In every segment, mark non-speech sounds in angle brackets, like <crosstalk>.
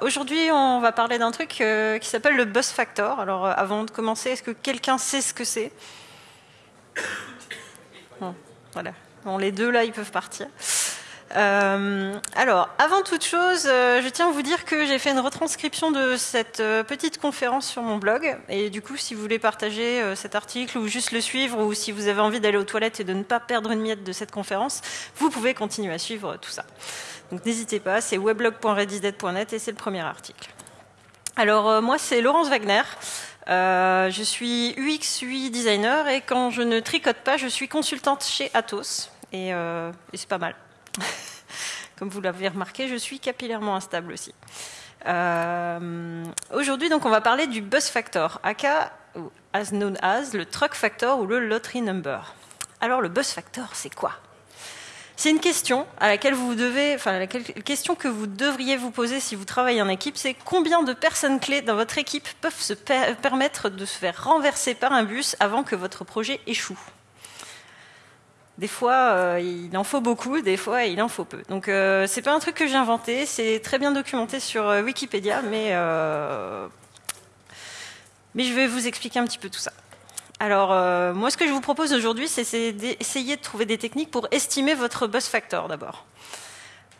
Aujourd'hui, on va parler d'un truc euh, qui s'appelle le buzz factor. Alors, euh, avant de commencer, est-ce que quelqu'un sait ce que c'est Voilà. Bon, les deux là, ils peuvent partir. Euh, alors, avant toute chose, je tiens à vous dire que j'ai fait une retranscription de cette petite conférence sur mon blog. Et du coup, si vous voulez partager cet article ou juste le suivre, ou si vous avez envie d'aller aux toilettes et de ne pas perdre une miette de cette conférence, vous pouvez continuer à suivre tout ça. Donc n'hésitez pas, c'est weblog.redisdead.net et c'est le premier article. Alors euh, moi c'est Laurence Wagner. Euh, je suis UX UI designer et quand je ne tricote pas, je suis consultante chez Atos et, euh, c'est pas mal. <laughs> Comme vous l'avez remarqué, je suis capillairement instable aussi. Aujourd'hui, donc, on va parler du bus factor, aka as known as le truck factor ou le lottery number. Alors, le bus factor, c'est quoi? C'est une question à laquelle vous devez, enfin, la question que vous devriez vous poser si vous travaillez en équipe, c'est combien de personnes clés dans votre équipe peuvent se permettre de se faire renverser par un bus avant que votre projet échoue? Des fois, euh, il en faut beaucoup, des fois, il en faut peu. Donc, euh, c'est pas un truc que j'ai inventé, c'est très bien documenté sur euh, Wikipédia, mais mais je vais vous expliquer un petit peu tout ça. Alors, euh, moi, ce que je vous propose aujourd'hui, c'est d'essayer de trouver des techniques pour estimer votre buzz factor d'abord.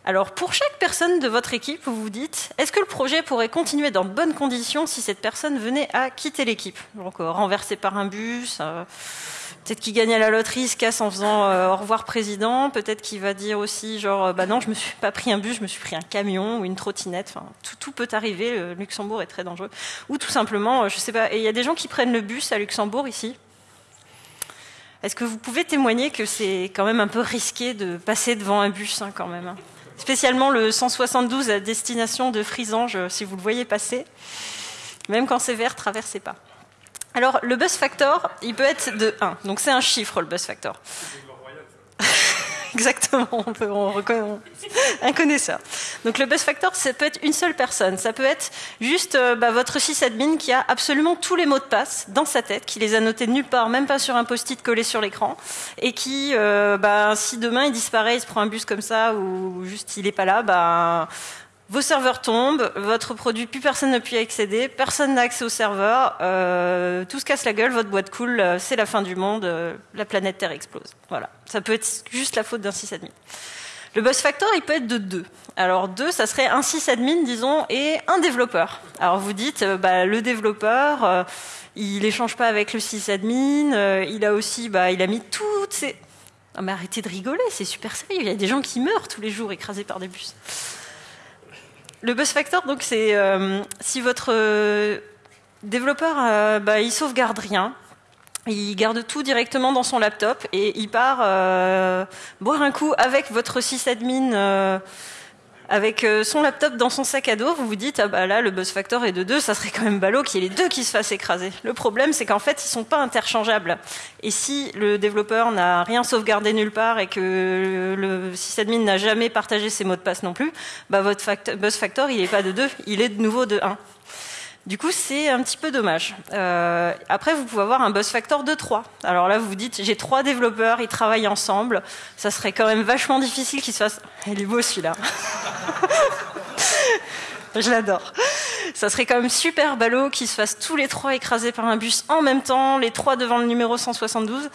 Alors, pour chaque personne de votre équipe, vous vous dites, est-ce que le projet pourrait continuer dans de bonnes conditions si cette personne venait à quitter l'équipe Donc, euh, renversé par un bus, euh, peut-être qu'il gagne à la loterie, se casse en faisant au revoir président, peut-être qu'il va dire aussi, genre, bah non, je me suis pas pris un bus, je me suis pris un camion ou une trottinette, tout peut arriver, le Luxembourg est très dangereux. Ou tout simplement, je sais pas, et il y a des gens qui prennent le bus à Luxembourg ici, est-ce que vous pouvez témoigner que c'est quand même un peu risqué de passer devant un bus hein, quand même hein? Spécialement le 172 à destination de Frisange, si vous le voyez passer. Même quand c'est vert, traversez pas. Alors, le bus factor, il peut être de 1. Donc, c'est un chiffre, le bus factor. <laughs> Exactement, on, peut, on reconnaît un connaisseur. Donc le buzz factor, ça peut être une seule personne. Ça peut être juste euh, bah, votre sysadmin qui a absolument tous les mots de passe dans sa tête, qui les a notés nulle part, même pas sur un post-it collé sur l'écran, et qui, euh, bah, si demain il disparaît, il se prend un bus comme ça, ou juste il est pas là, bah, vos serveurs tombent, votre produit, plus personne ne peut y accéder, personne n'a accès au serveur, euh, tout se casse la gueule, votre boîte coule, euh, c'est la fin du monde, euh, la planète Terre explose. Voilà, ça peut être juste la faute d'un sysadmin. Le buzz factor, il peut être de deux. Alors deux, ça serait un sysadmin, disons, et un développeur. Alors vous dites, bah, le développeur, il échange pas avec le sysadmin, il a aussi, bah, il a mis toutes ses... Ah, mais arrêtez de rigoler, c'est super sérieux. Il y a des gens qui meurent tous les jours écrasés par des bus. Le buzz factor, donc, c'est euh, si votre euh, développeur, euh, bah, il sauvegarde rien, il garde tout directement dans son laptop et il part boire un coup avec votre sysadmin avec euh, son laptop dans son sac à dos, vous vous dites ah bah là le buzz factor est de 2, ça serait quand même ballot qu'il y ait les deux qui se fassent écraser. Le problème c'est qu'en fait ils sont pas interchangeables. Et si le développeur n'a rien sauvegardé nulle part et que le sysadmin n'a jamais partagé ses mots de passe non plus, bah votre buzz factor il est pas de 2, il est de nouveau de 1. Du coup, c'est un petit peu dommage. Euh, après, vous pouvez avoir un buzz factor de 3. Alors là, vous vous dites, j'ai trois développeurs, ils travaillent ensemble. Ça serait quand même vachement difficile qu'ils se fassent... Il est beau celui-là. <laughs> Je l'adore. Ça serait quand même super ballot qu'ils se fassent tous les trois écrasés par un bus en même temps, les trois devant le numéro 172.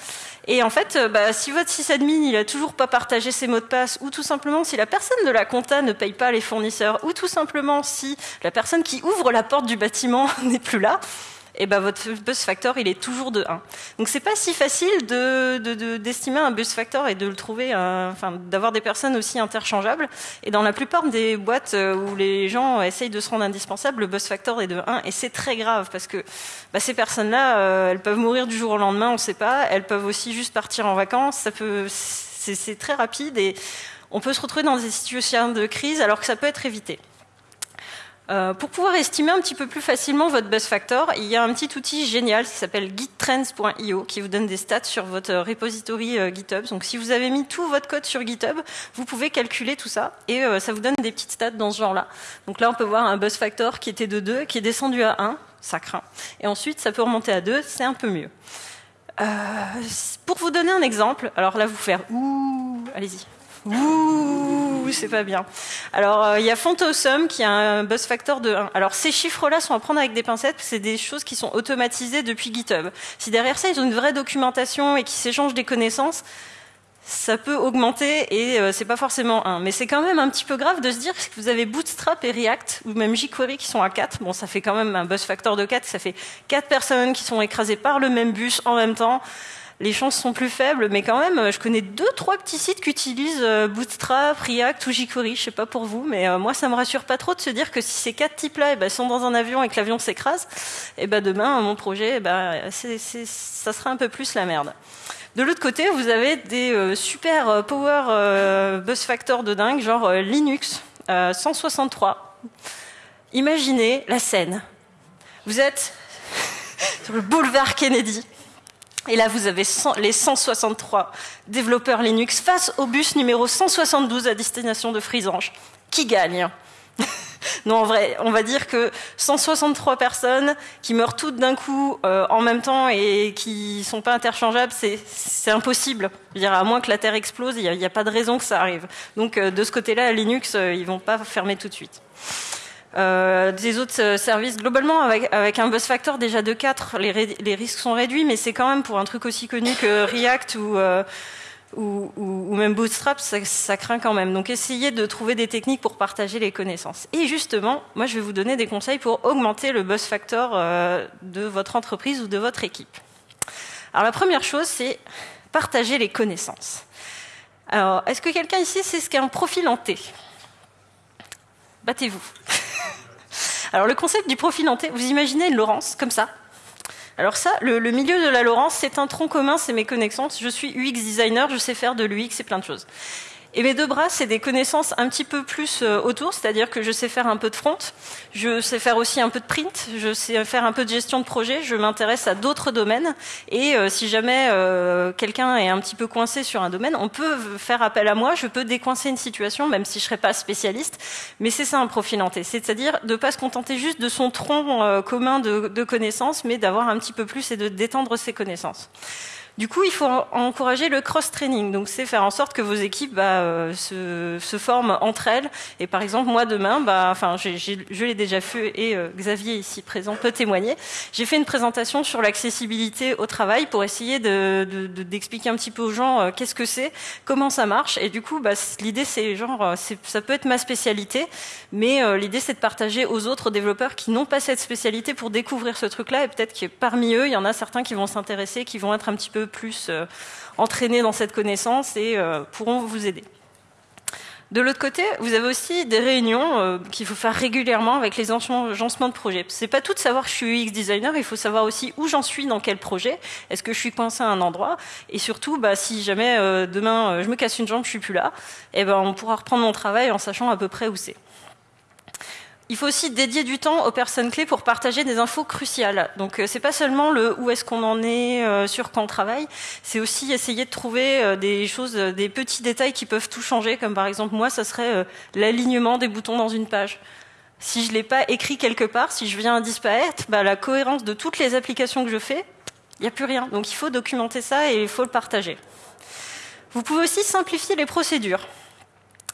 Et en fait, euh, bah, si votre sysadmin il a toujours pas partagé ses mots de passe, ou tout simplement si la personne de la compta ne paye pas les fournisseurs, ou tout simplement si la personne qui ouvre la porte du bâtiment <laughs> n'est plus là, et eh ben votre buzz factor il est toujours de 1. Donc c'est pas si facile de, d'estimer un buzz factor et de le trouver, euh, d'avoir des personnes aussi interchangeables. Et dans la plupart des boîtes euh, où les gens essayent de se rendre indispensables, le buzz factor est de 1 et c'est très grave parce que bah, ces personnes-là, euh, elles peuvent mourir du jour au lendemain, on ne sait pas. Elles peuvent aussi juste partir en vacances. Ça peut, c'est très rapide et on peut se retrouver dans des situations de crise alors que ça peut être évité. Euh, pour pouvoir estimer un petit peu plus facilement votre buzz factor, il y a un petit outil génial qui s'appelle gittrends.io qui vous donne des stats sur votre repository euh, GitHub. Donc si vous avez mis tout votre code sur GitHub, vous pouvez calculer tout ça et euh, ça vous donne des petites stats dans ce genre-là. Donc là, on peut voir un buzz factor qui était de 2, qui est descendu à 1, ça craint. Et ensuite, ça peut remonter à 2, c'est un peu mieux. pour vous donner un exemple, alors là, vous faire ouh, allez-y. Ouh, c'est pas bien. Alors, euh, il y a Fontosum qui a un buzz factor de 1. Alors, ces chiffres-là sont à prendre avec des pincettes, c'est des choses qui sont automatisées depuis GitHub. Si derrière ça, ils ont une vraie documentation et qu'ils s'échangent des connaissances, ça peut augmenter et euh, c'est pas forcément 1. Mais c'est quand même un petit peu grave de se dire que vous avez Bootstrap et React ou même jQuery qui sont à 4. Bon, ça fait quand même un buzz factor de 4. Ça fait 4 personnes qui sont écrasées par le même bus en même temps. Les chances sont plus faibles, mais quand même, je connais deux, trois petits sites qui utilisent euh, Bootstrap, React ou jQuery. Je sais pas pour vous, mais euh, moi, ça me rassure pas trop de se dire que si ces quatre types-là eh ben, sont dans un avion et que l'avion s'écrase, eh ben, demain, mon projet, eh ben, ça sera un peu plus la merde. De l'autre côté, vous avez des euh, super euh, power euh, bus factor de dingue, genre Linux 163. Imaginez la scène. Vous êtes <laughs> sur le boulevard Kennedy. Et là, vous avez les 163 développeurs Linux face au bus numéro 172 à destination de Frisange. Qui gagne <laughs> non, en vrai, on va dire que 163 personnes qui meurent toutes d'un coup euh, en même temps et qui sont pas interchangeables, c'est impossible. Je dire, à moins que la Terre explose, il n'y a, pas de raison que ça arrive. Donc, euh, de ce côté-là, Linux, euh, ils vont pas fermer tout de suite. Des autres services, globalement, avec, un buzz factor déjà de 4, les, risques sont réduits, mais c'est quand même pour un truc aussi connu que React ou ou, ou, même Bootstrap, ça, ça, craint quand même. Donc essayez de trouver des techniques pour partager les connaissances. Et justement, moi je vais vous donner des conseils pour augmenter le buzz factor euh, de votre entreprise ou de votre équipe. Alors la première chose, c'est partager les connaissances. Alors, est-ce que quelqu'un ici sait ce qu'est un profil en T? Battez-vous. Alors le concept du profil T, vous imaginez Laurence comme ça, alors ça, le, milieu de la Laurence, c'est un tronc commun, c'est mes connaissances. Je suis UX designer, je sais faire de l'UX et plein de choses. Et mes deux bras, c'est des connaissances un petit peu plus euh, autour, c'est-à-dire que je sais faire un peu de front, je sais faire aussi un peu de print, je sais faire un peu de gestion de projet, je m'intéresse à d'autres domaines. Et euh, si jamais euh, quelqu'un est un petit peu coincé sur un domaine, on peut faire appel à moi, je peux décoincer une situation, même si je serais pas spécialiste. Mais c'est ça un profil hanté, c'est-à-dire de pas se contenter juste de son tronc commun de, de connaissances, mais d'avoir un petit peu plus et de détendre ses connaissances. Du coup, il faut encourager le cross-training. Donc, c'est faire en sorte que vos équipes bah, euh, se, forment entre elles. Et par exemple, moi demain, bah, enfin, je l'ai déjà fait et euh, Xavier ici présent peut témoigner. J'ai fait une présentation sur l'accessibilité au travail pour essayer d'expliquer de, de, un petit peu aux gens euh, qu'est-ce que c'est, comment ça marche. Et du coup, bah, l'idée c'est genre, ça peut être ma spécialité, mais l'idée c'est de partager aux autres développeurs qui n'ont pas cette spécialité pour découvrir ce truc-là. Et peut-être que parmi eux, il y en a certains qui vont s'intéresser, qui vont être un petit peu plus euh, entraînés dans cette connaissance et euh, pourront vous aider. De l'autre côté, vous avez aussi des réunions euh, qu'il faut faire régulièrement avec les agencements de projet. C'est pas tout de savoir que je suis UX designer, il faut savoir aussi où j'en suis dans quel projet. Est-ce que je suis coincé à un endroit? Et surtout, bah, si jamais demain je me casse une jambe, je suis plus là, eh ben on pourra reprendre mon travail en sachant à peu près où c'est. Il faut aussi dédier du temps aux personnes clés pour partager des infos cruciales. Donc euh, c'est pas seulement le où est-ce qu'on en est euh, sur quand on travaille, c'est aussi essayer de trouver euh, des choses, des petits détails qui peuvent tout changer, comme par exemple moi, ça serait l'alignement des boutons dans une page. Si je l'ai pas écrit quelque part, si je viens à disparaître, bah, la cohérence de toutes les applications que je fais, il n'y a plus rien. Donc il faut documenter ça et il faut le partager. Vous pouvez aussi simplifier les procédures.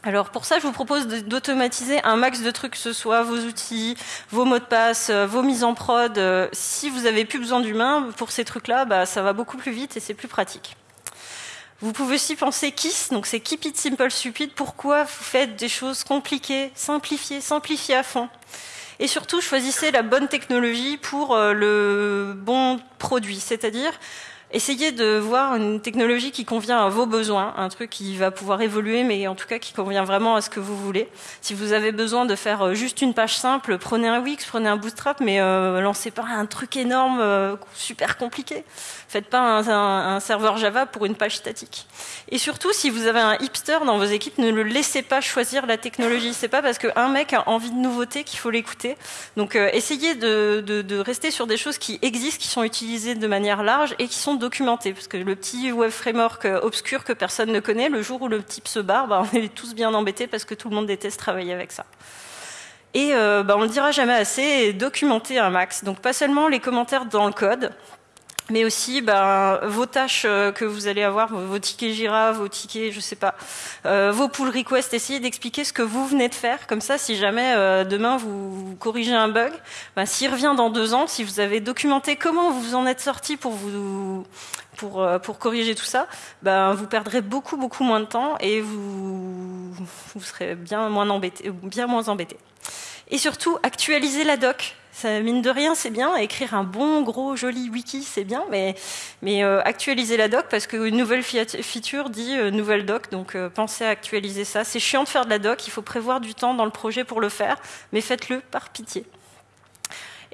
Alors pour ça, je vous propose d'automatiser un max de trucs, que ce soit vos outils, vos mots de passe, euh, vos mises en prod. Euh, si vous avez plus besoin d'humain pour ces trucs-là, bah, ça va beaucoup plus vite et c'est plus pratique. Vous pouvez aussi penser KISS, donc c'est Keep It Simple Stupid. Pourquoi vous faites des choses compliquées Simplifiez, simplifiez à fond? Et surtout, choisissez la bonne technologie pour euh, le bon produit. C'est-à-dire, essayez de voir une technologie qui convient à vos besoins, un truc qui va pouvoir évoluer, mais en tout cas qui convient vraiment à ce que vous voulez. Si vous avez besoin de faire euh, juste une page simple, prenez un Wix, prenez un Bootstrap, mais euh, lancez pas un truc énorme, euh, super compliqué. Faites pas un, serveur Java pour une page statique. Et surtout, si vous avez un hipster dans vos équipes, ne le laissez pas choisir la technologie. C'est pas parce qu'un mec a envie de nouveauté qu'il faut l'écouter. Donc, essayez de, de, de rester sur des choses qui existent, qui sont utilisées de manière large et qui sont documenté, parce que le petit web framework euh, obscur que personne ne connaît, le jour où le type se barre, bah, on est tous bien embêtés parce que tout le monde déteste travailler avec ça. Et euh, bah, on le dira jamais assez, documenter un max. Donc pas seulement les commentaires dans le code, mais aussi ben, vos tâches euh, que vous allez avoir, vos tickets Jira, vos tickets, je sais pas, euh, vos pull requests, essayez d'expliquer ce que vous venez de faire. Comme ça, si jamais euh, demain vous, corrigez un bug, ben, s'il revient dans deux ans, si vous avez documenté comment vous en êtes sorti pour vous pour, pour corriger tout ça, ben, vous perdrez beaucoup beaucoup moins de temps et vous, vous serez bien moins embêté, bien moins embêté. Et surtout, actualisez la doc mine de rien, c'est bien. Écrire un bon, gros, joli wiki, c'est bien, mais, mais euh, actualiser la doc, parce qu'une nouvelle feature dit euh, nouvelle doc, donc euh, pensez à actualiser ça. C'est chiant de faire de la doc, il faut prévoir du temps dans le projet pour le faire, mais faites-le par pitié.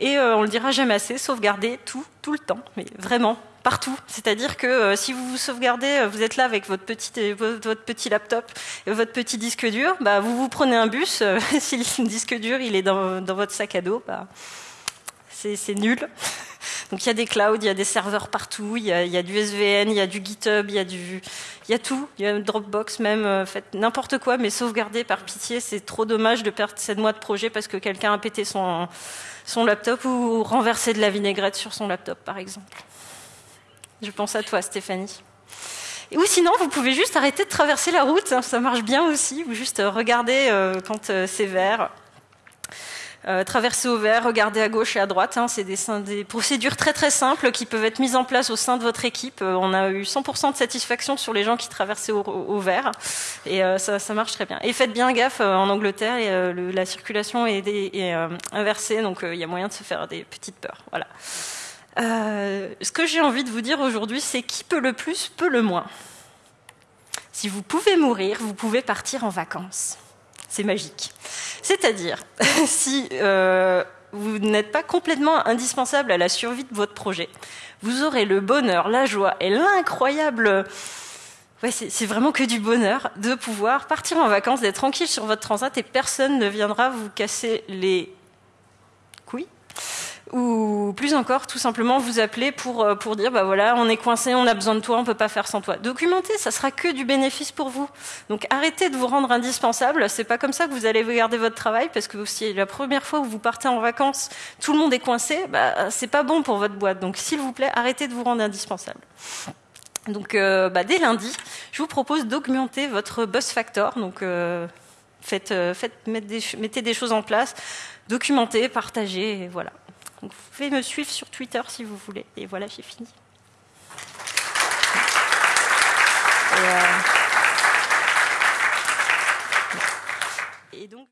Et on le dira jamais assez, sauvegardez tout, tout le temps, mais vraiment, partout. C'est-à-dire que si vous vous sauvegardez, vous êtes là avec votre petit, votre petit laptop et votre petit disque dur, bah, vous vous prenez un bus, <laughs> si le disque dur il est dans, dans votre sac à dos, bah, c'est nul. Donc il y a des clouds, il y a des serveurs partout, il y a, du SVN, il y a du GitHub, il y a du, il y a tout, il y a Dropbox même, euh, faites n'importe quoi, mais sauvegardez par pitié. C'est trop dommage de perdre 7 mois de projet parce que quelqu'un a pété son, son laptop ou renversé de la vinaigrette sur son laptop, par exemple. Je pense à toi, Stéphanie. Ou sinon, vous pouvez juste arrêter de traverser la route, hein, ça marche bien aussi, ou juste regarder euh, quand euh, c'est vert. Euh, traverser au vert, regarder à gauche et à droite. Hein, c'est des, procédures très très simples qui peuvent être mises en place au sein de votre équipe. Euh, on a eu 100% de satisfaction sur les gens qui traversaient au, vert et euh, ça, marche très bien. Et faites bien gaffe, en Angleterre, la circulation est, est inversée, donc il y a moyen de se faire des petites peurs. Voilà. ce que j'ai envie de vous dire aujourd'hui, c'est qui peut le plus, peut le moins. Si vous pouvez mourir, vous pouvez partir en vacances. C'est magique. C'est-à-dire, <laughs> si euh, vous n'êtes pas complètement indispensable à la survie de votre projet, vous aurez le bonheur, la joie et l'incroyable... C'est vraiment que du bonheur de pouvoir partir en vacances, d'être tranquille sur votre transat et personne ne viendra vous casser les ou plus encore, tout simplement vous appeler pour, euh, pour dire, bah voilà, on est coincé, on a besoin de toi, on peut pas faire sans toi. Documenter, ça sera que du bénéfice pour vous. Donc arrêtez de vous rendre indispensable. C'est pas comme ça que vous allez garder votre travail, parce que si la première fois où vous partez en vacances, tout le monde est coincé, bah, c'est pas bon pour votre boîte. Donc s'il vous plaît, arrêtez de vous rendre indispensable. Donc euh, bah, dès lundi, je vous propose d'augmenter votre buzz factor. Donc euh, faites, faites mettez des choses en place, documentez, partagez, voilà. Donc, vous pouvez me suivre sur Twitter si vous voulez. Et voilà, j'ai fini. Euh, donc